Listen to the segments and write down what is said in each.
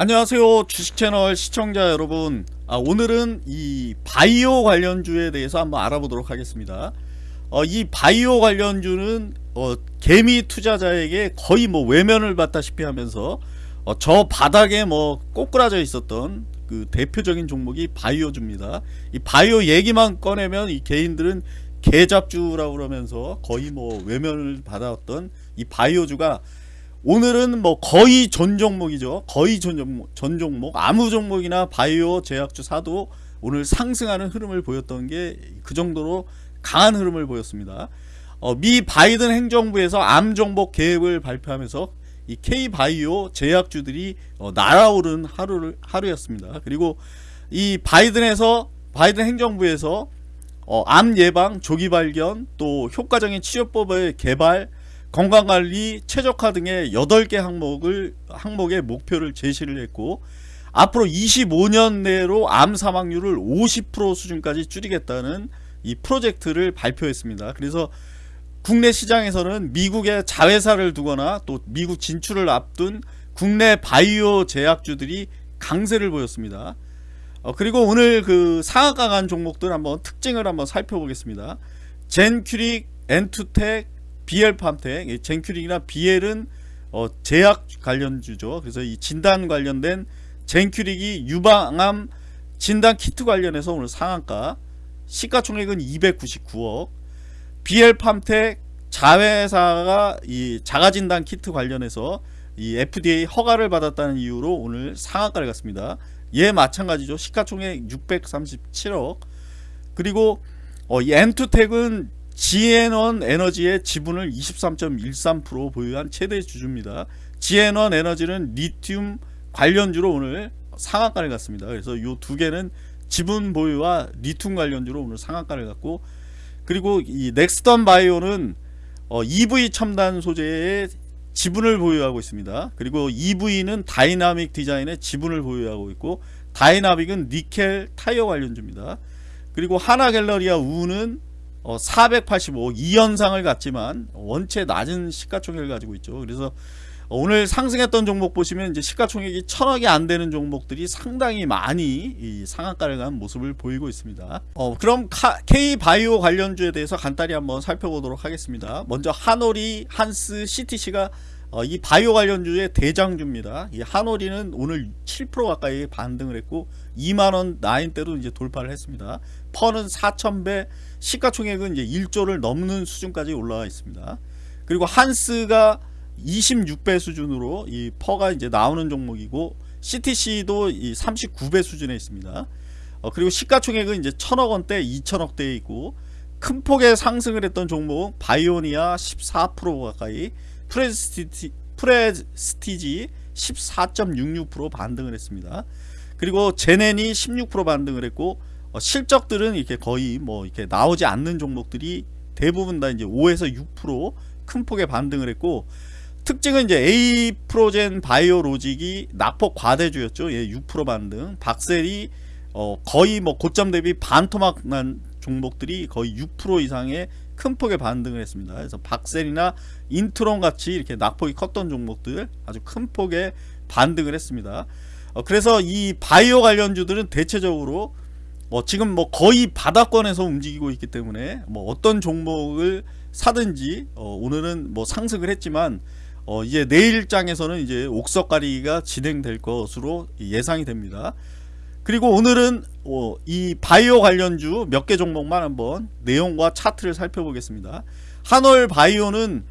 안녕하세요 주식채널 시청자 여러분. 아, 오늘은 이 바이오 관련주에 대해서 한번 알아보도록 하겠습니다. 어, 이 바이오 관련주는 어, 개미 투자자에게 거의 뭐 외면을 받다시피 하면서 어, 저 바닥에 뭐 꼬꾸라져 있었던 그 대표적인 종목이 바이오주입니다. 이 바이오 얘기만 꺼내면 이 개인들은 개잡주라고 그러면서 거의 뭐 외면을 받았던 이 바이오주가 오늘은 뭐 거의 전 종목이죠. 거의 전 종목, 전 종목 아무 종목이나 바이오 제약주 사도 오늘 상승하는 흐름을 보였던 게 그 정도로 강한 흐름을 보였습니다. 어, 미 바이든 행정부에서 암 정복 계획을 발표하면서 이 K 바이오 제약주들이 어, 날아오른 하루를 하루였습니다. 그리고 이 바이든에서 바이든 행정부에서 어, 암 예방, 조기 발견, 또 효과적인 치료법의 개발, 건강관리, 최적화 등의 8개 항목을 항목의 목표를 제시를 했고 앞으로 25년 내로 암 사망률을 50% 수준까지 줄이겠다는 이 프로젝트를 발표했습니다. 그래서 국내 시장에서는 미국의 자회사를 두거나 또 미국 진출을 앞둔 국내 바이오 제약주들이 강세를 보였습니다. 어, 그리고 오늘 그간 종목들 한번 특징을 한번 살펴보겠습니다. 젠큐릭, 엔투텍, 비엘팜텍, 젠큐릭이나 비엘은 어, 제약 관련주죠. 그래서 이 진단 관련된 젠큐릭이 유방암 진단 키트 관련해서 오늘 상한가 시가총액은 299억 비엘팜텍 자회사가 이 자가진단 키트 관련해서 이 FDA 허가를 받았다는 이유로 오늘 상한가를 갔습니다. 얘 마찬가지죠. 시가총액 637억 그리고 어, 이 엔투텍은 지앤원 에너지의 지분을 23.13% 보유한 최대 주주입니다. 지앤원 에너지는 리튬 관련주로 오늘 상한가를 갔습니다. 그래서 이 두 개는 지분 보유와 리튬 관련주로 오늘 상한가를 갔고 그리고 이 넥스턴 바이오는 어, EV 첨단 소재의 지분을 보유하고 있습니다. 그리고 EV는 다이나믹 디자인의 지분을 보유하고 있고 다이나믹은 니켈 타이어 관련주입니다. 그리고 하나갤러리아 우는 어, 485 이현상을 갖지만 원체 낮은 시가총액을 가지고 있죠. 그래서 오늘 상승했던 종목 보시면 이제 시가총액이 천억이 안 되는 종목들이 상당히 많이 이 상한가를 간 모습을 보이고 있습니다. 어, 그럼 K 바이오 관련주에 대해서 간단히 한번 살펴보도록 하겠습니다. 먼저 한오리, 한스, CTC가 어, 이 바이오 관련주의 대장주입니다. 이 한오리는 오늘 7% 가까이 반등을 했고 2만원 나인대도 이제 돌파를 했습니다. 퍼는 4,000배, 시가총액은 이제 1조를 넘는 수준까지 올라와 있습니다. 그리고 한스가 26배 수준으로 이 퍼가 이제 나오는 종목이고 CTC도 이 39배 수준에 있습니다. 어, 그리고 시가총액은 이제 1000억 원대, 2000억대에 있고 큰 폭의 상승을 했던 종목 바이오니아 14% 가까이 프레스티지, 프레스티지 14.66% 반등을 했습니다. 그리고 제넨이 16% 반등을 했고 어, 실적들은 이렇게 거의 뭐 이렇게 나오지 않는 종목들이 대부분 다 이제 5에서 6%큰 폭의 반등을 했고 특징은 이제 A 프로젠 바이오로직이 낙폭 과대주였죠. 예, 6% 반등. 박셀이 어, 거의 뭐 고점 대비 반토막 난 종목들이 거의 6% 이상의 큰 폭의 반등을 했습니다. 그래서 박셀이나 인트론 같이 이렇게 낙폭이 컸던 종목들 아주 큰 폭의 반등을 했습니다. 어, 그래서 이 바이오 관련주들은 대체적으로 뭐 지금 뭐 거의 바닥권에서 움직이고 있기 때문에 뭐 어떤 종목을 사든지 어, 오늘은 뭐 상승을 했지만 어, 이제 내일장에서는 이제 옥석가리기가 진행될 것으로 예상이 됩니다. 그리고 오늘은 어, 이 바이오 관련주 몇 개 종목만 한번 내용과 차트를 살펴보겠습니다. 한올 바이오는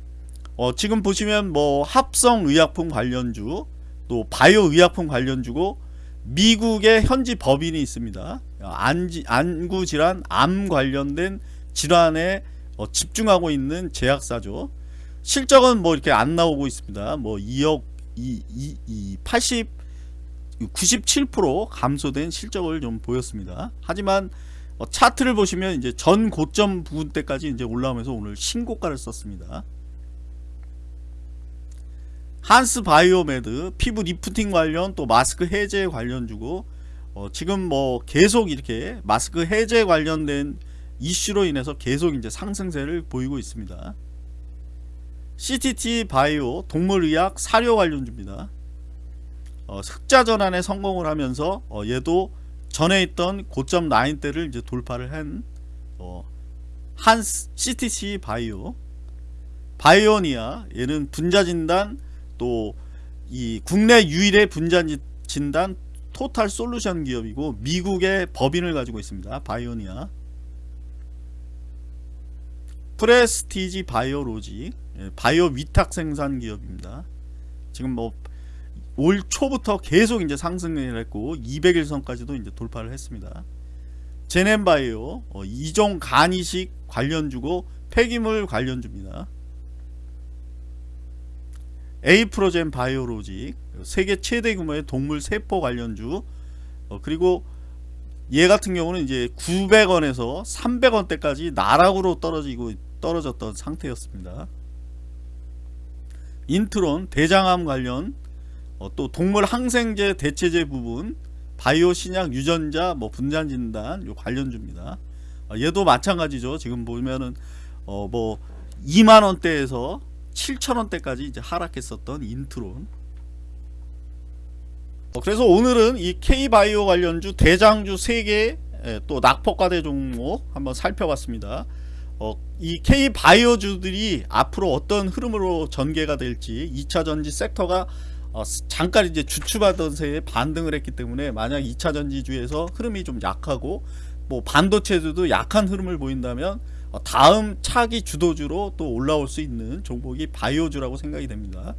어, 지금 보시면 뭐 합성 의약품 관련주 또 바이오 의약품 관련주고 미국의 현지 법인이 있습니다. 안지, 안구 질환, 암 관련된 질환에 어, 집중하고 있는 제약사죠. 실적은 뭐 이렇게 안 나오고 있습니다. 뭐 2억 2, 2, 2 80 97% 감소된 실적을 좀 보였습니다. 하지만 어, 차트를 보시면 이제 전 고점 부분 때까지 이제 올라오면서 오늘 신고가를 썼습니다. 한스 바이오메드 피부 리프팅 관련 또 마스크 해제 관련 주고 어, 지금 뭐 계속 이렇게 마스크 해제 관련된 이슈로 인해서 계속 이제 상승세를 보이고 있습니다. CTT 바이오 동물의학 사료 관련주입니다. 어, 흑자 전환에 성공을 하면서 어, 얘도 전에 있던 고점 라인대를 이제 돌파를 한 어, 한 CTC 바이오 바이오니아 얘는 분자 진단 또 이 국내 유일의 분자 지- 진단 토탈 솔루션 기업이고 미국의 법인을 가지고 있습니다. 바이오니아 프레스티지 바이오로지 예, 바이오 위탁 생산 기업입니다. 지금 뭐 올 초부터 계속 이제 상승을 했고 200일선까지도 이제 돌파를 했습니다. 제넨바이오 어, 이종 간이식 관련주고 폐기물 관련주입니다. 에이프로젠 바이오로직 세계 최대 규모의 동물 세포 관련주 어, 그리고 얘 같은 경우는 이제 900원에서 300원대까지 나락으로 떨어지고 떨어졌던 상태였습니다. 인트론 대장암 관련 어, 또 동물 항생제 대체제 부분 바이오 신약 유전자 뭐 분자 진단 요 관련주입니다. 어, 얘도 마찬가지죠. 지금 보면은 어 뭐 2만 원대에서 7천 원대까지 이제 하락했었던 인트론. 어, 그래서 오늘은 이 K 바이오 관련주 대장주 3개 또 낙폭과대 종목 한번 살펴봤습니다. 어, 이 K 바이오주들이 앞으로 어떤 흐름으로 전개가 될지 2차 전지 섹터가 어, 잠깐 이제 주춤하던 새에 반등을 했기 때문에 만약 2차 전지주에서 흐름이 좀 약하고 뭐 반도체들도 약한 흐름을 보인다면 어, 다음 차기 주도주로 또 올라올 수 있는 종목이 바이오주라고 생각이 됩니다.